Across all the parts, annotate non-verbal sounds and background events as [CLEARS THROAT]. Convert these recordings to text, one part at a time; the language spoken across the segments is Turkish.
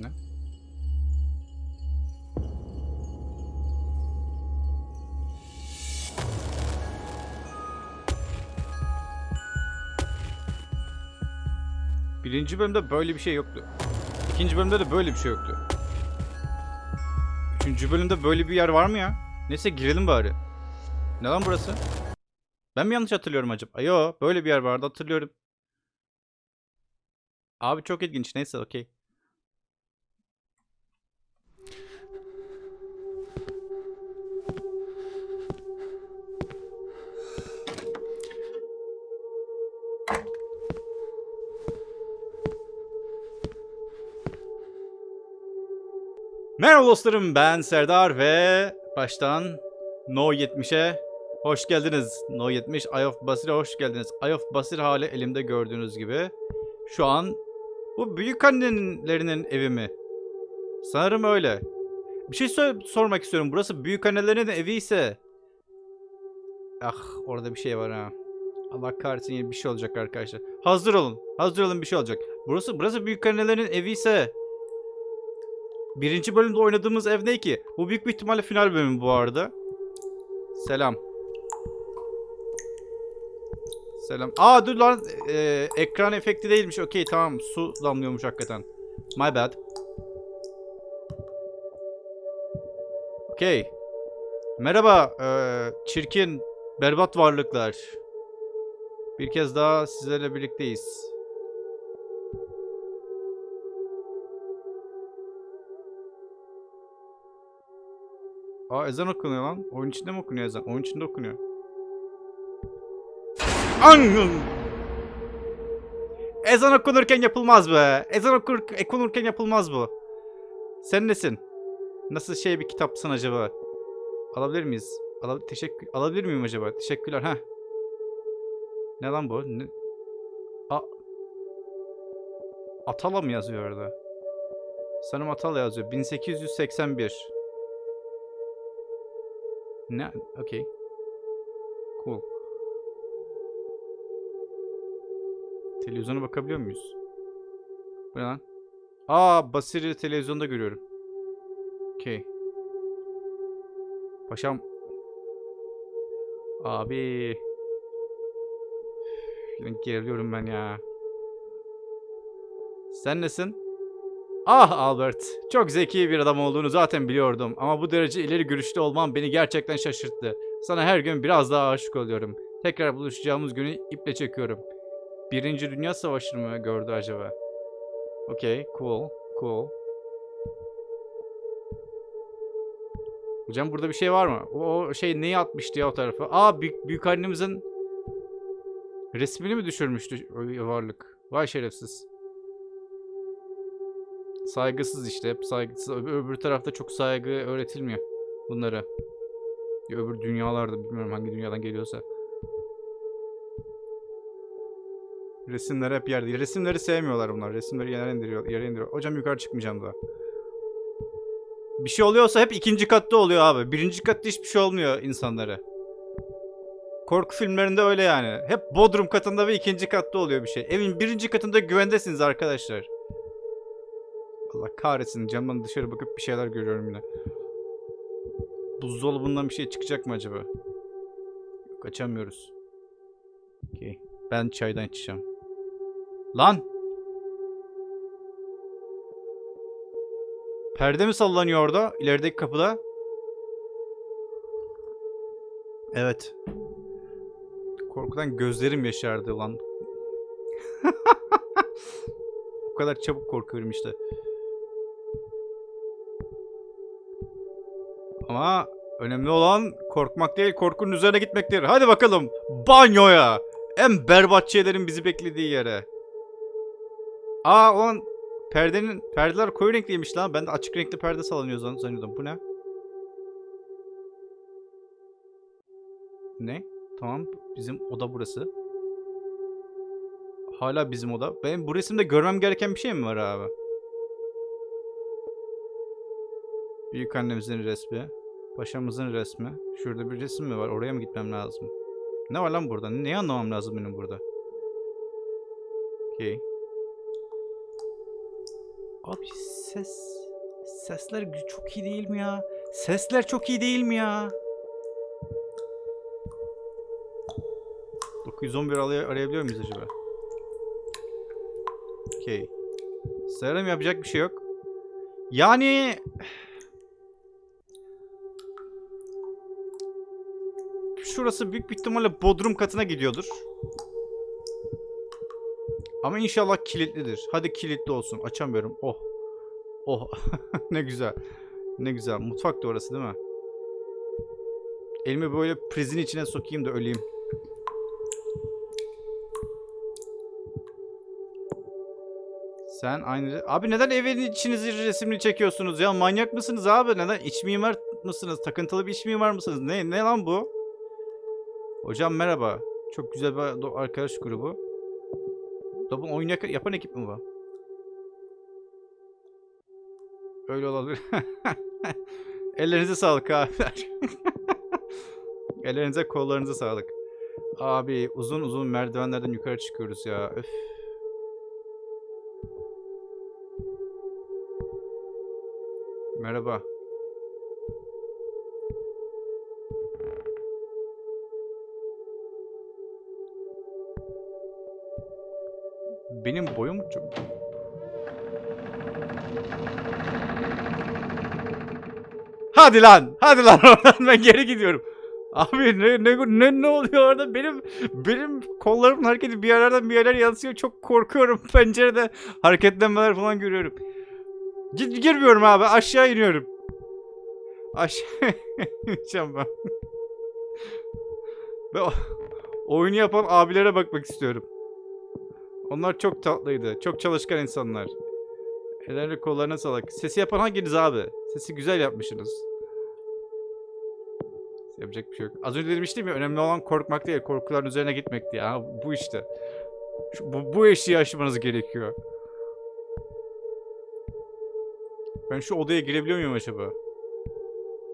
Ne? Birinci bölümde böyle bir şey yoktu. İkinci bölümde de böyle bir şey yoktu. Üçüncü bölümde böyle bir yer var mı ya? Neyse girelim bari. Ne lan burası? Ben mi yanlış hatırlıyorum acaba? Yo böyle bir yer vardı hatırlıyorum. Abi çok ilginç neyse okey. Merhaba dostlarım ben Serdar ve baştan No 70'e hoş geldiniz. No 70 Eye of Basir'e hoş geldiniz. Eye of Basir hali elimde gördüğünüz gibi. Şu an bu büyük annenlerinin evi mi? Sanırım öyle. Bir şey sor- sormak istiyorum. Burası büyük annelerinin evi ise... Ah orada bir şey var ha. Allah kahretsin bir şey olacak arkadaşlar. Hazır olun. Hazır olun bir şey olacak. Burası burası büyük annelerin evi ise... Birinci bölümde oynadığımız ev ne ki? Bu büyük bir ihtimalle final bölümü bu arada. Selam. Selam. Aa dur lan. Ee, ekran efekti değilmiş. Okey tamam. Su damlıyormuş hakikaten. My bad. Okey. Merhaba. ee, çirkin, berbat varlıklar. Bir kez daha sizlerle birlikteyiz. Aa ezan okunuyor lan. Oyun içinde mi okunuyor ezan? Oyun içinde okunuyor. An! Ezan okunurken yapılmaz be. Ezan okur, okunurken yapılmaz bu. Sen nesin? Nasıl şey bir kitapsın acaba? Alabilir miyiz? Ala teşekkür alabilir miyim acaba? Teşekkürler. Ha. Ne lan bu? Ne? A Atala mı yazıyor orada? Sanırım Atala yazıyor. 1881. Ne? Okey. Cool. Televizyona bakabiliyor muyuz? Bu ne lan? Aa Basir'i televizyonda görüyorum. Okey. Paşam. Abi. Geriliyorum ben ya. Sen nesin? Ah Albert, çok zeki bir adam olduğunu zaten biliyordum ama bu derece ileri görüşlü olman beni gerçekten şaşırttı. Sana her gün biraz daha aşık oluyorum. Tekrar buluşacağımız günü iple çekiyorum. Birinci Dünya Savaşı mı gördü acaba? Okey, cool, cool. Hocam burada bir şey var mı? O, o şey neyi atmıştı ya o tarafa? Aa büyük, büyük annemizin resmini mi düşürmüştü o varlık? Vay şerefsiz. Saygısız işte. Hep saygısız. Öbür, öbür tarafta çok saygı öğretilmiyor bunlara. Ya öbür dünyalarda bilmiyorum hangi dünyadan geliyorsa. Resimler hep yerde. Resimleri sevmiyorlar bunlar. Resimleri yere indiriyor. Yere indiriyor. Hocam yukarı çıkmayacağım daha. Bir şey oluyorsa hep ikinci katta oluyor abi. Birinci katta hiçbir şey olmuyor insanlara. Korku filmlerinde öyle yani. Hep bodrum katında ve ikinci katta oluyor bir şey. Evin birinci katında güvendesiniz arkadaşlar. Allah kahretsin camdan dışarı bakıp bir şeyler görüyorum yine. Buzdolabından bir şey çıkacak mı acaba? Yok açamıyoruz. Okey. Ben çaydan içeceğim. Lan! Perde mi sallanıyor orada? İlerideki kapıda? Evet. Korkudan gözlerim yaşardı lan. [LAUGHS] o kadar çabuk korkuyorum işte. Ama önemli olan korkmak değil, korkunun üzerine gitmektir. Hadi bakalım banyoya. En berbat şeylerin bizi beklediği yere. Aa o an perdenin perdeler koyu renkliymiş lan. Ben de açık renkli perde sallanıyor zan- zannediyordum. Bu ne? Ne? Tamam. Bizim oda burası. Hala bizim oda. Benim bu resimde görmem gereken bir şey mi var abi? Büyük annemizin resmi. Paşamızın resmi. Şurada bir resim mi var? Oraya mı gitmem lazım? Ne var lan burada? Neyi anlamam lazım benim burada? Okey. Abi ses sesler çok iyi değil mi ya? Sesler çok iyi değil mi ya? 911 aray- arayabiliyor muyuz acaba? Okey. Sanırım yapacak bir şey yok. Yani şurası büyük bir ihtimalle bodrum katına gidiyordur. Ama inşallah kilitlidir. Hadi kilitli olsun. Açamıyorum. Oh. Oh. [LAUGHS] ne güzel. Ne güzel. Mutfak da orası değil mi? Elimi böyle prizin içine sokayım da öleyim. Sen aynı... Abi neden evin içinizi resmini çekiyorsunuz ya? Manyak mısınız abi? Neden? İç mimar mısınız? Takıntılı bir iç mimar mısınız? Ne, ne lan bu? Hocam merhaba. Çok güzel bir arkadaş grubu. Da bu oyun yapan ekip mi bu? Öyle olabilir. [LAUGHS] Ellerinize sağlık abiler. [LAUGHS] Ellerinize kollarınıza sağlık. Abi uzun uzun merdivenlerden yukarı çıkıyoruz ya. Öf. Merhaba. Benim boyum çok... Hadi lan! Hadi lan [LAUGHS] oradan ben geri gidiyorum. Abi ne ne ne ne oluyor orada? Benim benim kollarımın hareketi bir yerlerden bir yerler yansıyor. Çok korkuyorum. [LAUGHS] Pencerede hareketlenmeler falan görüyorum. Git girmiyorum abi. Aşağı iniyorum. Aşağı [LAUGHS] ben. O- oyunu yapan abilere bakmak istiyorum. Onlar çok tatlıydı. Çok çalışkan insanlar. Ellerine kollarına sağlık. Sesi yapan hanginiz abi? Sesi güzel yapmışsınız. Yapacak bir şey yok. Az önce demiştim ya önemli olan korkmak değil, korkuların üzerine gitmek diye. Ha, bu işte. Şu, bu, bu eşiği aşmanız gerekiyor. Ben şu odaya girebiliyor muyum acaba?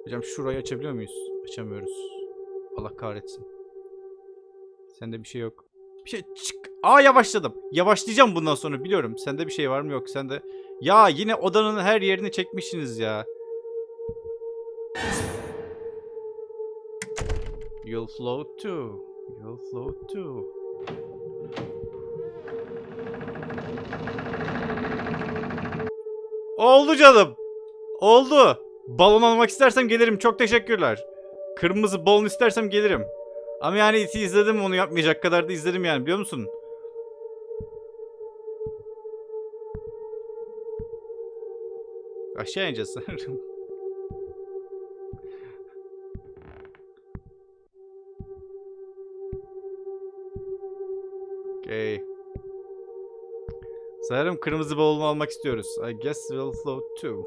Hocam şurayı açabiliyor muyuz? Açamıyoruz. Allah kahretsin. Sende bir şey yok. Bir şey çık. Aa yavaşladım. Yavaşlayacağım bundan sonra biliyorum. Sende bir şey var mı yok. Sende. Ya yine odanın her yerini çekmişsiniz ya. You'll float too. You'll float too. Oldu canım. Oldu. Balon almak istersem gelirim. Çok teşekkürler. Kırmızı balon istersem gelirim. Ama yani iti izledim onu yapmayacak kadar da izledim yani biliyor musun? Aşağı ineceğiz sanırım. Okay. Sanırım kırmızı balonu almak istiyoruz. I guess we'll float too.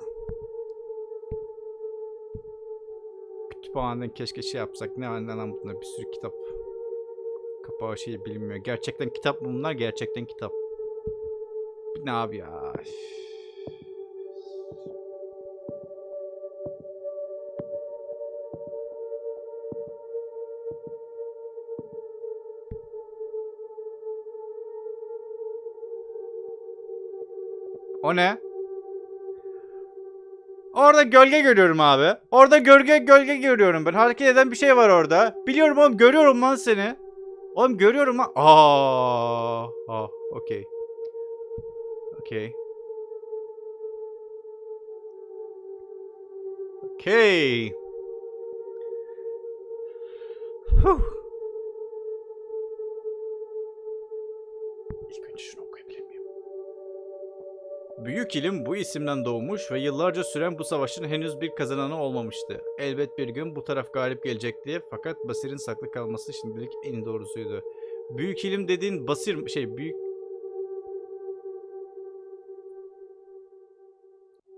Kütüphaneden keşke şey yapsak. Ne lan bunda bir sürü kitap. Kapağı şey bilinmiyor. Gerçekten kitap mı bunlar? Gerçekten kitap. Ne abi ya? Üf. O ne? Orada gölge görüyorum abi. Orada gölge gölge görüyorum ben. Hareket eden bir şey var orada. Biliyorum oğlum görüyorum lan seni. Oğlum görüyorum lan. Aa, ah, okey. Okey. Okey. Huh. Büyük ilim bu isimden doğmuş ve yıllarca süren bu savaşın henüz bir kazananı olmamıştı. Elbet bir gün bu taraf galip gelecekti fakat Basir'in saklı kalması şimdilik en doğrusuydu. Büyük ilim dediğin Basir şey büyük...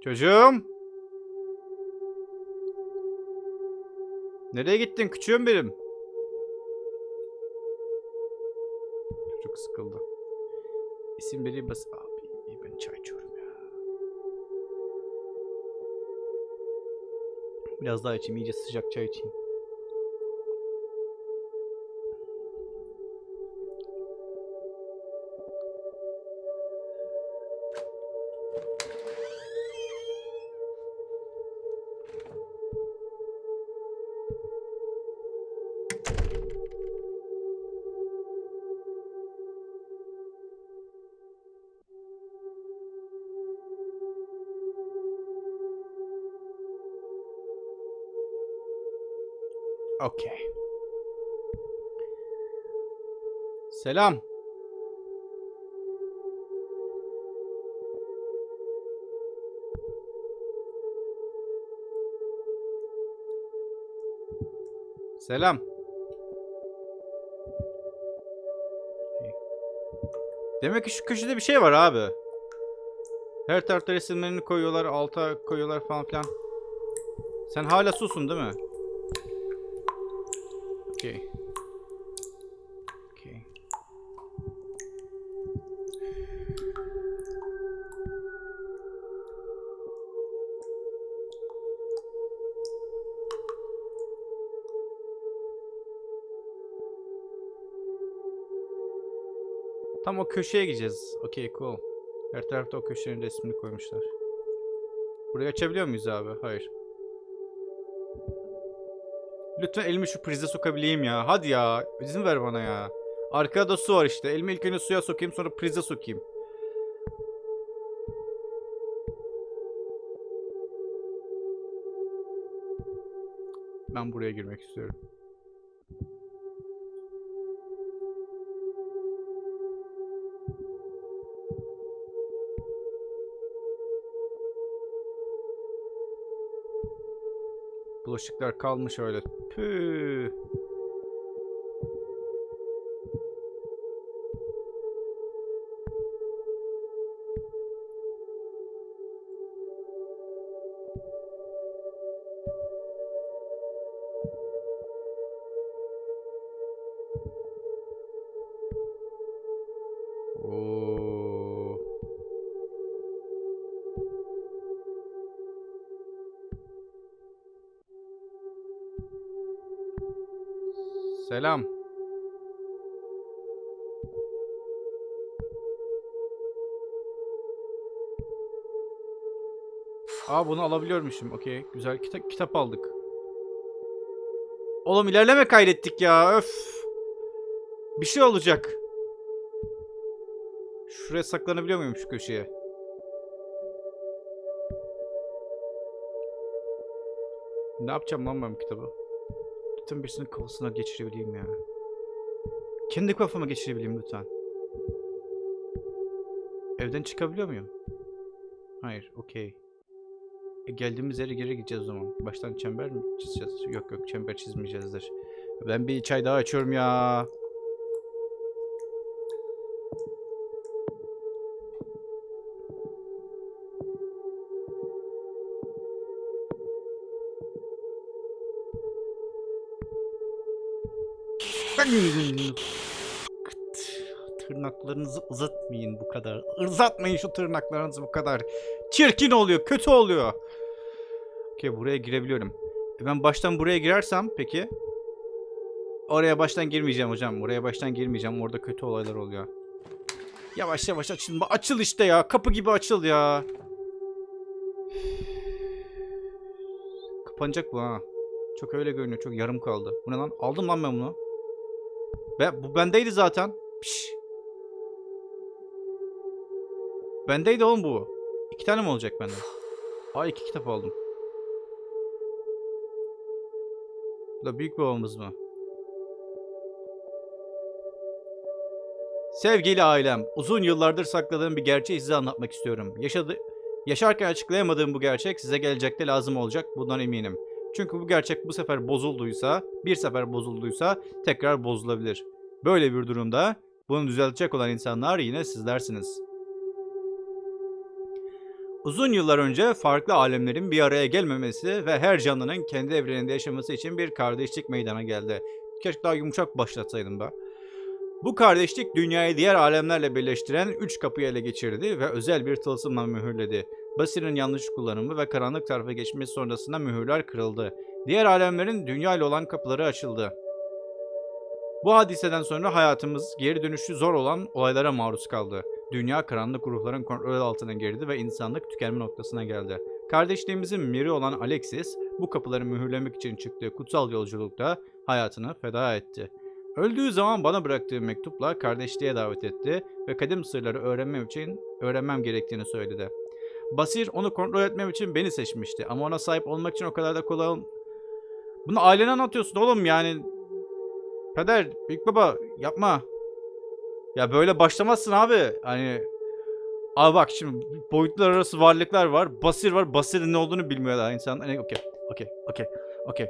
Çocuğum! Nereye gittin küçüğüm benim? Çocuk sıkıldı. İsim vereyim bas... Abi ben çay içiyorum Biraz daha içeyim iyice sıcak çay içeyim. Okey. Selam. Selam. Demek ki şu köşede bir şey var abi. Her tarafta resimlerini koyuyorlar, alta koyuyorlar falan filan. Sen hala susun değil mi? Okey. Okey. Tam o köşeye gideceğiz. Okey cool. Her tarafta o köşenin resmini koymuşlar. Burayı açabiliyor muyuz abi? Hayır. Lütfen elimi şu prize sokabileyim ya. Hadi ya. İzin ver bana ya. Arkada da su var işte. Elimi ilk önce suya sokayım sonra prize sokayım. Ben buraya girmek istiyorum. Bulaşıklar kalmış öyle. Püh. Aa bunu alabiliyormuşum. Okey. Güzel. Kita- kitap aldık. Oğlum ilerleme kaydettik ya. Öf. Bir şey olacak. Şuraya saklanabiliyor muyum şu köşeye? Ne yapacağım lan ben kitabı? Lütfen birisinin kafasına geçirebileyim ya. Kendi kafama geçirebileyim lütfen. Evden çıkabiliyor muyum? Hayır, okey. E, geldiğimiz yere geri gideceğiz o zaman. Baştan çember mi çizeceğiz? Yok yok, çember çizmeyeceğizdir. Ben bir çay daha açıyorum ya. Tırnaklarınızı uzatmayın bu kadar. Uzatmayın şu tırnaklarınızı bu kadar. Çirkin oluyor, kötü oluyor. Okey buraya girebiliyorum. E ben baştan buraya girersem peki? Oraya baştan girmeyeceğim hocam. Oraya baştan girmeyeceğim. Orada kötü olaylar oluyor. Yavaş yavaş açıl. Açıl işte ya. Kapı gibi açıl ya. Kapanacak bu ha. Çok öyle görünüyor. Çok yarım kaldı. Bu ne lan? Aldım lan ben bunu. Be bu bendeydi zaten. Piş. Bendeydi oğlum bu. İki tane mi olacak bende? Aa iki kitap aldım. Da büyük babamız mı? Sevgili ailem, uzun yıllardır sakladığım bir gerçeği size anlatmak istiyorum. Yaşadı Yaşarken açıklayamadığım bu gerçek size gelecekte lazım olacak, bundan eminim. Çünkü bu gerçek bu sefer bozulduysa, bir sefer bozulduysa tekrar bozulabilir. Böyle bir durumda bunu düzeltecek olan insanlar yine sizlersiniz. Uzun yıllar önce farklı alemlerin bir araya gelmemesi ve her canlının kendi evreninde yaşaması için bir kardeşlik meydana geldi. Keşke daha yumuşak başlatsaydım da. Bu kardeşlik dünyayı diğer alemlerle birleştiren üç kapıyı ele geçirdi ve özel bir tılsımla mühürledi. Basir'in yanlış kullanımı ve karanlık tarafa geçmesi sonrasında mühürler kırıldı. Diğer alemlerin dünya ile olan kapıları açıldı. Bu hadiseden sonra hayatımız geri dönüşü zor olan olaylara maruz kaldı. Dünya karanlık ruhların kontrol altına girdi ve insanlık tükenme noktasına geldi. Kardeşliğimizin miri olan Alexis bu kapıları mühürlemek için çıktığı kutsal yolculukta hayatını feda etti. Öldüğü zaman bana bıraktığı mektupla kardeşliğe davet etti ve kadim sırları öğrenmem için öğrenmem gerektiğini söyledi. Basir onu kontrol etmem için beni seçmişti ama ona sahip olmak için o kadar da kolay ol- Bunu ailene anlatıyorsun oğlum yani. Peder, büyük baba yapma. Ya böyle başlamazsın abi. Hani Abi bak şimdi boyutlar arası varlıklar var. Basir var. Basir'in ne olduğunu bilmiyor daha insan. Hani okey. Okey. Okey. Okey.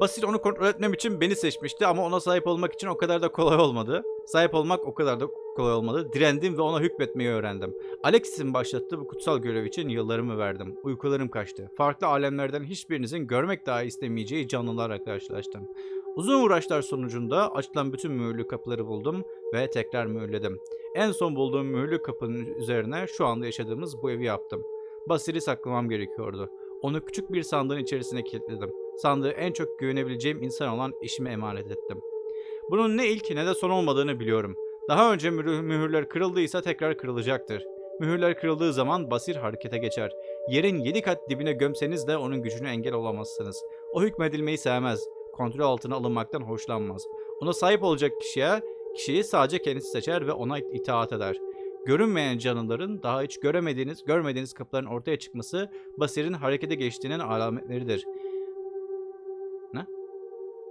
Basir onu kontrol etmem için beni seçmişti ama ona sahip olmak için o kadar da kolay olmadı. Sahip olmak o kadar da kolay olmadı. Direndim ve ona hükmetmeyi öğrendim. Alexis'in başlattığı bu kutsal görev için yıllarımı verdim. Uykularım kaçtı. Farklı alemlerden hiçbirinizin görmek dahi istemeyeceği canlılarla karşılaştım. Uzun uğraşlar sonucunda açılan bütün mühürlü kapıları buldum ve tekrar mühürledim. En son bulduğum mühürlü kapının üzerine şu anda yaşadığımız bu evi yaptım. Basir'i saklamam gerekiyordu. Onu küçük bir sandığın içerisine kilitledim. Sandığı en çok güvenebileceğim insan olan eşime emanet ettim. Bunun ne ilk ne de son olmadığını biliyorum. Daha önce mühür- mühürler kırıldıysa tekrar kırılacaktır. Mühürler kırıldığı zaman Basir harekete geçer. Yerin yedi kat dibine gömseniz de onun gücünü engel olamazsınız. O hükmedilmeyi sevmez. Kontrol altına alınmaktan hoşlanmaz. Ona sahip olacak kişiye kişiyi sadece kendisi seçer ve ona itaat eder. Görünmeyen canlıların daha hiç göremediğiniz, görmediğiniz kapıların ortaya çıkması Basir'in harekete geçtiğinin alametleridir. Ne?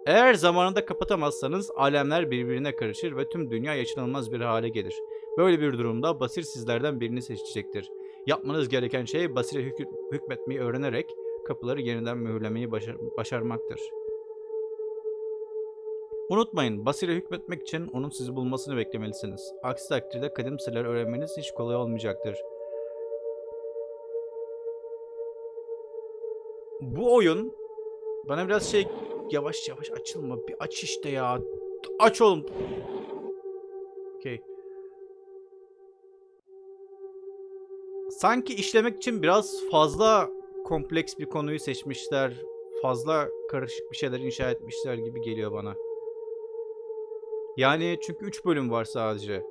Eğer zamanında kapatamazsanız alemler birbirine karışır ve tüm dünya yaşanılmaz bir hale gelir. Böyle bir durumda Basir sizlerden birini seçecektir. Yapmanız gereken şey Basir'e hükmetmeyi öğrenerek kapıları yeniden mühürlemeyi başar- başarmaktır. Unutmayın, Basir'e hükmetmek için onun sizi bulmasını beklemelisiniz. Aksi takdirde kadim sırları öğrenmeniz hiç kolay olmayacaktır. Bu oyun bana biraz şey yavaş yavaş açılma. Bir aç işte ya. Aç oğlum. Okey. Sanki işlemek için biraz fazla kompleks bir konuyu seçmişler. Fazla karışık bir şeyler inşa etmişler gibi geliyor bana. Yani çünkü 3 bölüm var sadece.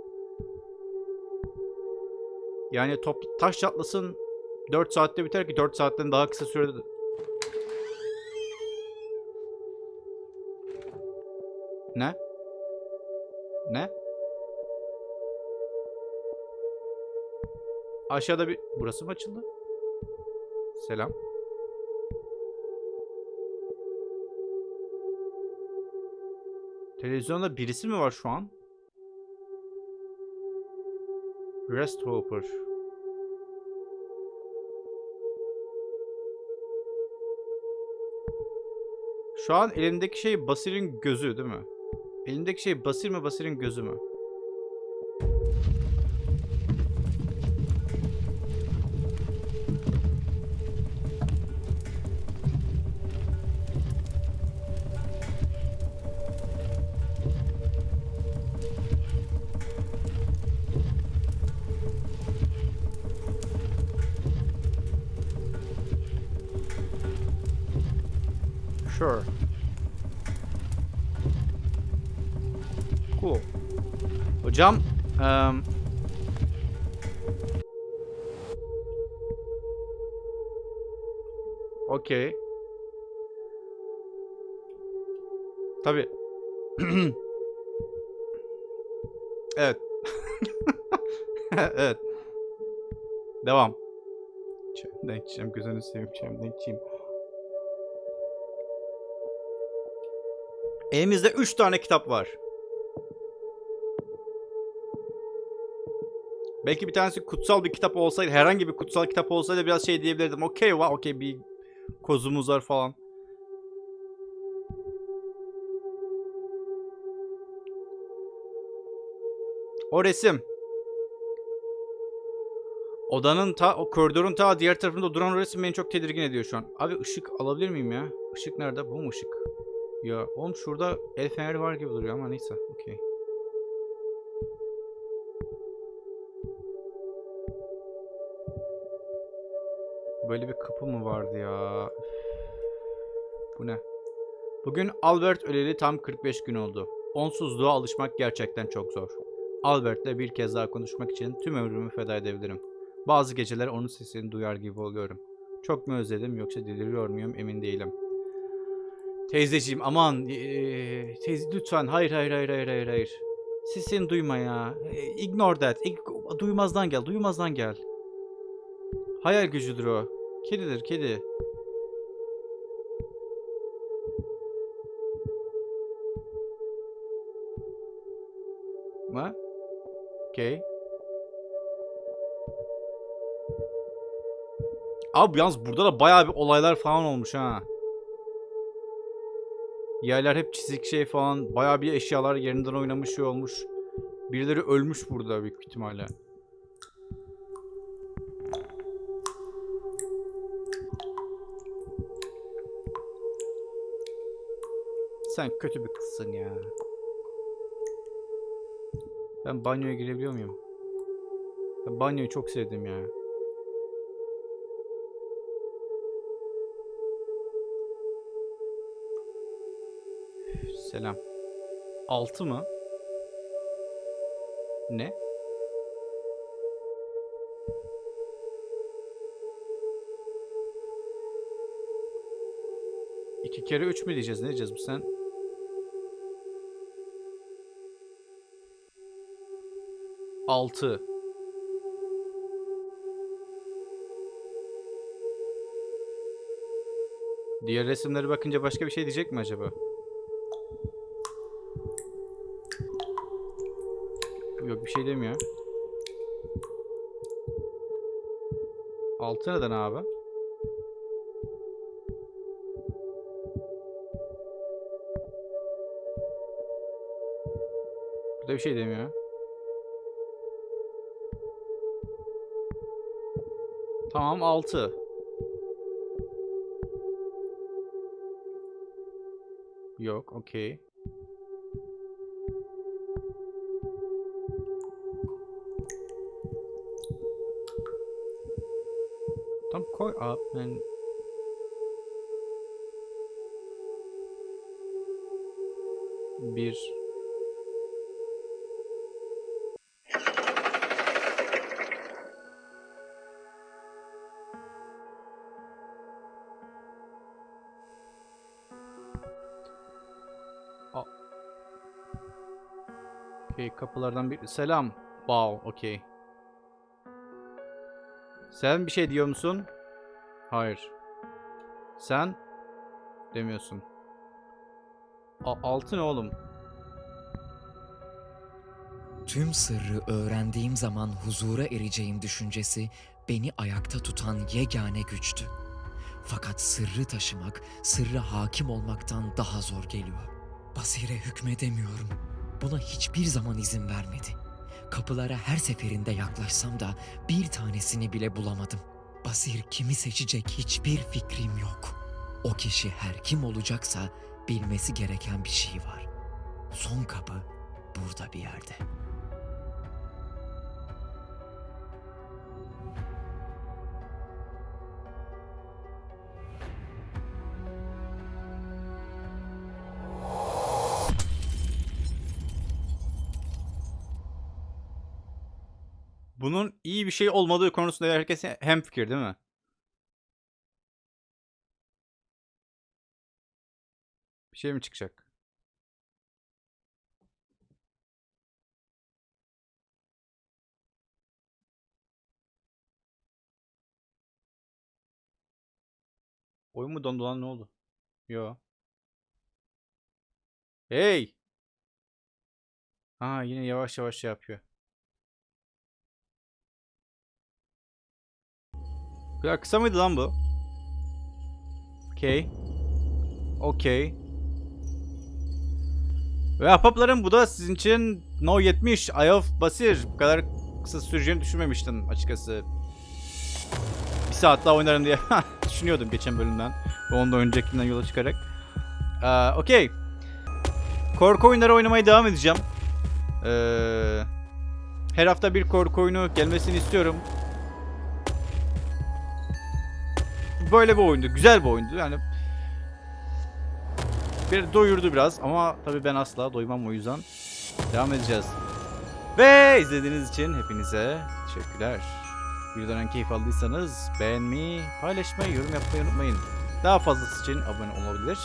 Yani top taş çatlasın 4 saatte biter ki 4 saatten daha kısa sürede Ne? Ne? Aşağıda bir... Burası mı açıldı? Selam. Televizyonda birisi mi var şu an? Rest Hopper. Şu an elimdeki şey Basir'in gözü değil mi? Elimdeki şey Basir mi Basir'in gözü mü? Sure. Cool. Hocam, eee Okey. Tabii. [CLEARS THROAT] evet. [LAUGHS] evet. Devam. Çayımdan içeceğim. Gözünü seveyim çayımdan içeyim. Elimizde 3 tane kitap var. Belki bir tanesi kutsal bir kitap olsaydı, herhangi bir kutsal kitap olsaydı biraz şey diyebilirdim. Okey, va, okey bir kozumuz var falan. O resim. Odanın ta, o koridorun ta diğer tarafında duran resim beni çok tedirgin ediyor şu an. Abi ışık alabilir miyim ya? Işık nerede? Bu mu ışık? Ya oğlum şurada el feneri var gibi duruyor ama neyse. Okey. Böyle bir kapı mı vardı ya? Bu ne? Bugün Albert öleli tam 45 gün oldu. Onsuzluğa alışmak gerçekten çok zor. Albert'le bir kez daha konuşmak için tüm ömrümü feda edebilirim. Bazı geceler onun sesini duyar gibi oluyorum. Çok mu özledim yoksa deliriyor muyum emin değilim. Teyzeciğim aman. Ee, teyze lütfen. Hayır hayır hayır hayır hayır. hayır. Siz seni duyma ya. E, ignore that. Duymazdan gel. Duymazdan gel. Hayal gücüdür o. Kedidir kedi. Ma? Okay. Abi yalnız burada da bayağı bir olaylar falan olmuş ha. Yerler hep çizik şey falan. Bayağı bir eşyalar yerinden oynamış şey olmuş. Birileri ölmüş burada büyük ihtimalle. Sen kötü bir kızsın ya. Ben banyoya girebiliyor muyum? Ben banyoyu çok sevdim ya. Üf, Selam. 6 mı? Ne? İki kere üç mü diyeceğiz? Ne diyeceğiz bu sen? Altı. Diğer resimlere bakınca başka bir şey diyecek mi acaba? Bir şey demiyor. Altı neden abi? Burada bir şey demiyor. Tamam 6. Yok, okey. Koy abi ben bir Okey kapılardan bir selam. Wow, okey. Sen bir şey diyor musun? Hayır. Sen demiyorsun. A altı oğlum? Tüm sırrı öğrendiğim zaman huzura ereceğim düşüncesi beni ayakta tutan yegane güçtü. Fakat sırrı taşımak, sırra hakim olmaktan daha zor geliyor. Basire hükmedemiyorum. Buna hiçbir zaman izin vermedi. Kapılara her seferinde yaklaşsam da bir tanesini bile bulamadım. Basir kimi seçecek hiçbir fikrim yok. O kişi her kim olacaksa bilmesi gereken bir şey var. Son kapı burada bir yerde. Bunun iyi bir şey olmadığı konusunda herkes hemfikir değil mi? Bir şey mi çıkacak? Oyun mu dondu lan ne oldu? Yo. Hey! Ha yine yavaş yavaş şey yapıyor. Ya kısa mıydı lan bu? Okey. Okey. Ve ahbaplarım bu da sizin için No 70 Eye of Basir. Bu kadar kısa süreceğini düşünmemiştim açıkçası. Bir saat daha oynarım diye [LAUGHS] düşünüyordum geçen bölümden. Ve ondan öncekinden yola çıkarak. Ee, Okey. Korku oyunları oynamaya devam edeceğim. Ee, her hafta bir korku oyunu gelmesini istiyorum. Böyle bir oyundu. Güzel bir oyundu. Yani bir doyurdu biraz ama tabii ben asla doymam o yüzden devam edeceğiz. Ve izlediğiniz için hepinize teşekkürler. Videodan keyif aldıysanız beğenmeyi, paylaşmayı, yorum yapmayı unutmayın. Daha fazlası için abone olabilir.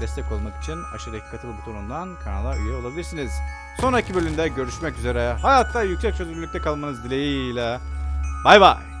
Destek olmak için aşağıdaki katıl butonundan kanala üye olabilirsiniz. Sonraki bölümde görüşmek üzere. Hayatta yüksek çözünürlükte kalmanız dileğiyle. Bay bay.